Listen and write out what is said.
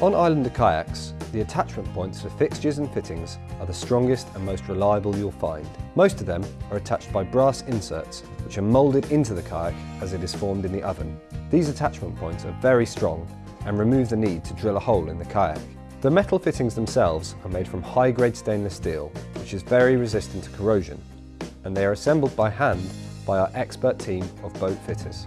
On Islander kayaks, the attachment points for fixtures and fittings are the strongest and most reliable you'll find. Most of them are attached by brass inserts, which are moulded into the kayak as it is formed in the oven. These attachment points are very strong and remove the need to drill a hole in the kayak. The metal fittings themselves are made from high-grade stainless steel, which is very resistant to corrosion, and they are assembled by hand by our expert team of boat fitters.